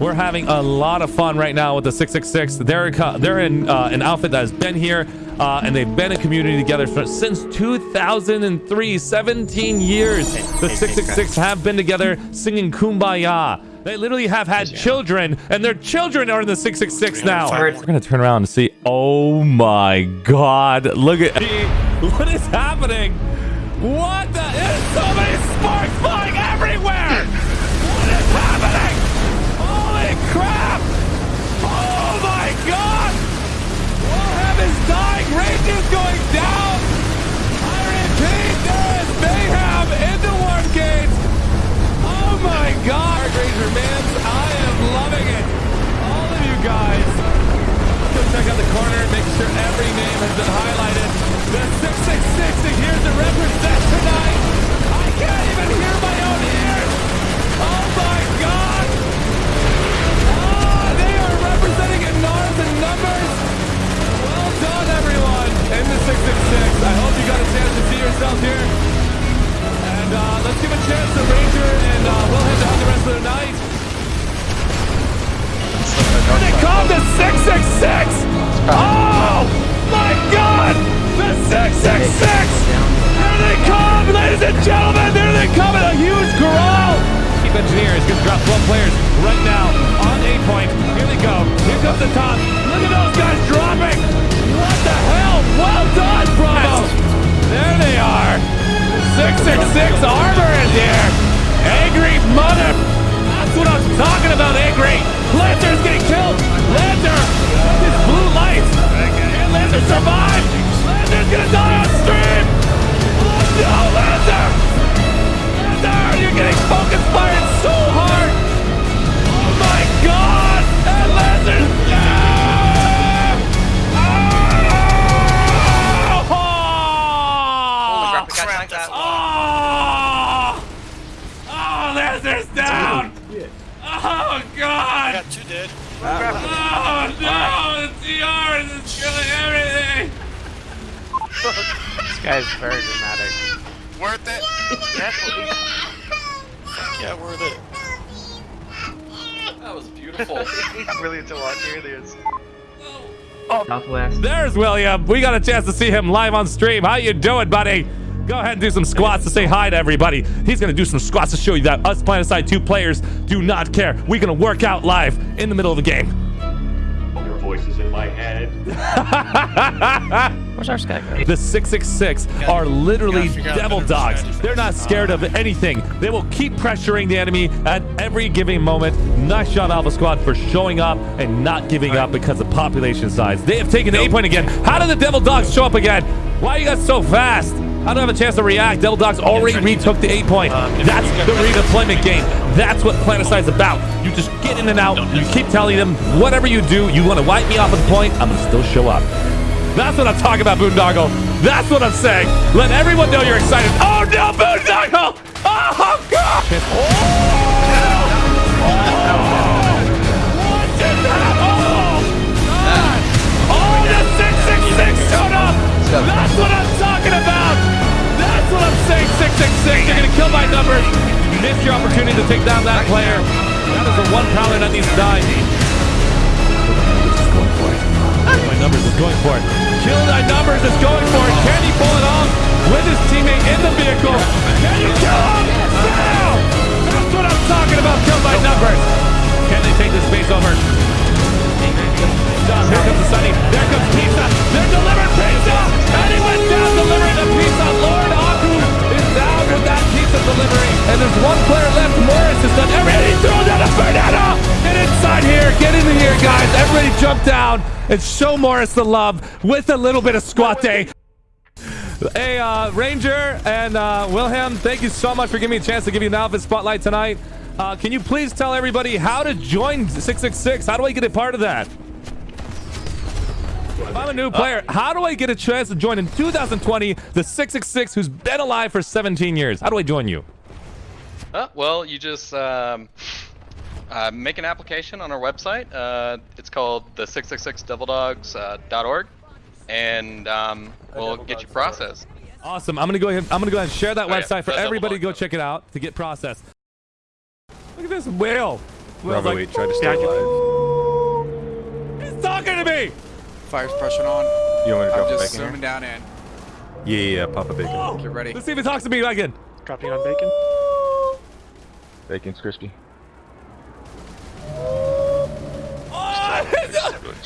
We're having a lot of fun right now with the 666. They're they're in uh, an outfit that has been here, uh, and they've been a community together for, since 2003. 17 years. The 666 have been together singing Kumbaya. They literally have had children, and their children are in the 666 now. We're gonna turn around and see. Oh my God! Look at what is happening. What the? There's so many sparks flying Here the 666! Oh my god! The 666! Here they come, ladies and gentlemen! There they come in a huge corral! Chief Engineer is going to drop 12 players right now on A point. Here they go. Here comes the top. Look at those guys dropping! Can Lancer survive? Lancer's gonna die on stream! No, Lancer! Lancer! You're getting focus fired so hard! Oh my god! And Lancer's oh! ah! ah, down! Oh! Oh! Oh, Lancer's down! Oh god! got two dead. Oh no! The TR is killing everything! This guy's very dramatic. Worth it? yeah, worth it. That was beautiful. He's really into watching earliers. Oh. Southwest. There's William. We got a chance to see him live on stream. How you doing, buddy? Go ahead and do some squats to say hi to everybody. He's gonna do some squats to show you that us Planetside 2 players do not care. We're gonna work out live in the middle of the game. Your voice is in my head. Where's our sky guy? The 666 are literally gotta figure out devil dogs. They're not scared of anything. They will keep pressuring the enemy at every given moment. Nice job, Alpha Squad, for showing up and not giving up because of population size. They have taken the A point again. How did the devil dogs show up again? Why are you guys so fast? I don't have a chance to react. Devil Dogs already retook the eight point. That's the redeployment game. That's what Planetside's about. You just get in and out. You keep telling them whatever you do, you want to wipe me off at the point, I'm gonna still show up. That's what I'm talking about, Boondoggle. That's what I'm saying. Let everyone know you're excited. Oh no, Boondoggle! 666. You're gonna kill by numbers. You missed your opportunity to take down that player. That is the one prowler that needs to die. My numbers is going for it. Down and show Morris the love with a little bit of squat day. Hey, uh, Ranger and uh, Wilhelm, thank you so much for giving me a chance to give you an outfit spotlight tonight. Uh, can you please tell everybody how to join 666? How do I get a part of that? If I'm a new player, how do I get a chance to join in 2020 the 666 who's been alive for 17 years? How do I join you? Uh, well, you just um, uh, make an application on our website. Uh, it's called the 666devildogs.org, and um, we'll get you processed. Awesome. I'm gonna go ahead. I'm gonna go ahead and share that Oh, yeah. website for Double everybody to go check it out to get processed. Look at this whale. Smells Bravo like- 8, try to stay Behind you. alive. He's talking to me. Fire's pressing on. You want me to drop I'm drop just bacon zooming down in. Yeah, yeah, yeah, pop a bacon. Oh, Get ready. Let's see if he talks to me again. Dropping on bacon. Bacon's crispy.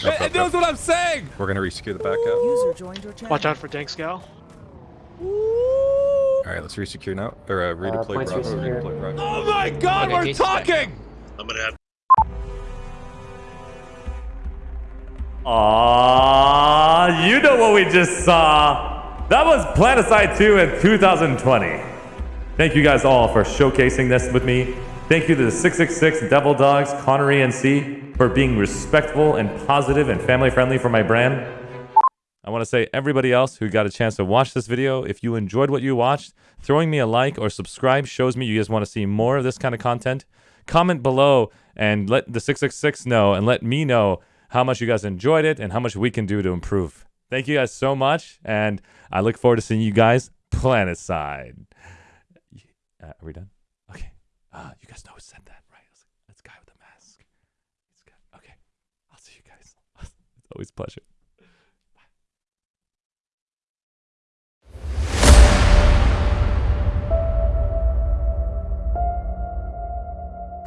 It, it knows what I'm saying. We're gonna resecure the back out. User joined your channel. Watch out for Dank Scowl. Alright, let's resecure now. Or uh, redeploy points Bravo, redeploy Bravo. Oh my God, Okay, we're talking. I'm gonna have Aw, you know what we just saw. That was Planetside 2 in 2020. Thank you guys all for showcasing this with me. Thank you to the 666 Devil Dogs, Connery and C for being respectful and positive and family friendly for my brand. I want to say everybody else who got a chance to watch this video, if you enjoyed what you watched, throwing me a like or subscribe shows me you guys want to see more of this kind of content. Comment below and let the 666 know and let me know how much you guys enjoyed it and how much we can do to improve. Thank you guys so much, and I look forward to seeing you guys planet side. Uh, are we done? Okay. Uh, you guys know who said that, right? It's, it's guy with the mask. It's guy. Okay. I'll see you guys. it's always pleasure.